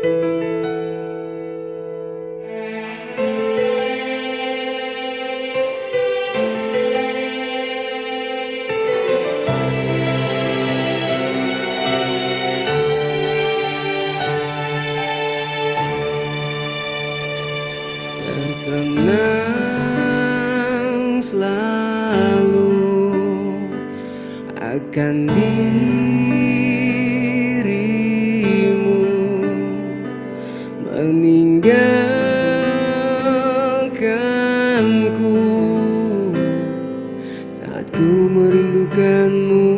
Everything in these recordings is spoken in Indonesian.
Terkenang selalu akan diri and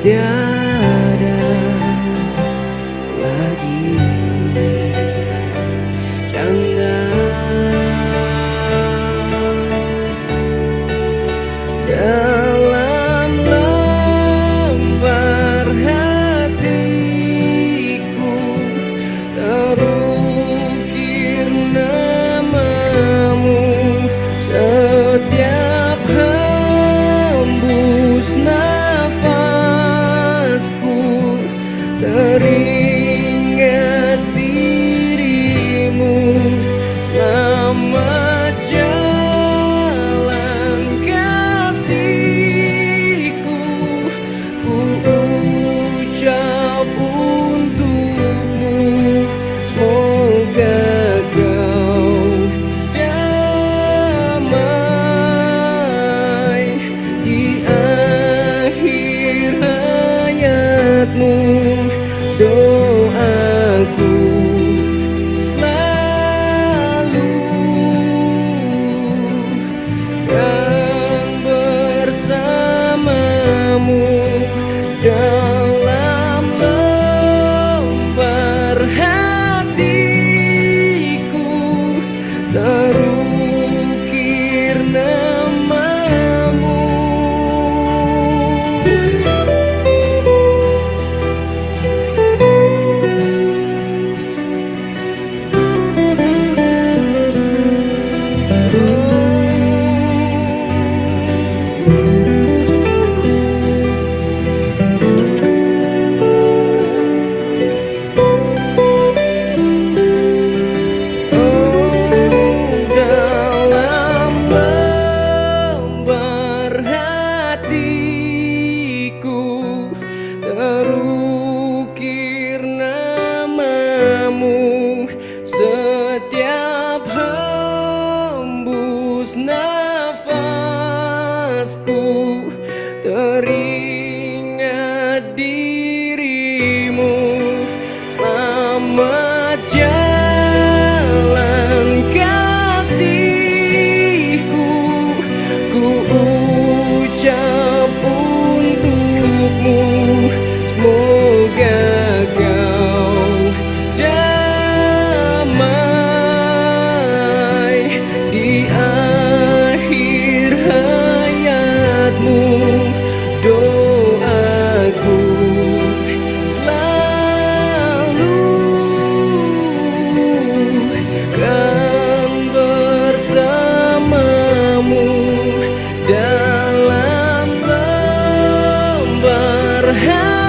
tiada lagi. Dalam cerita have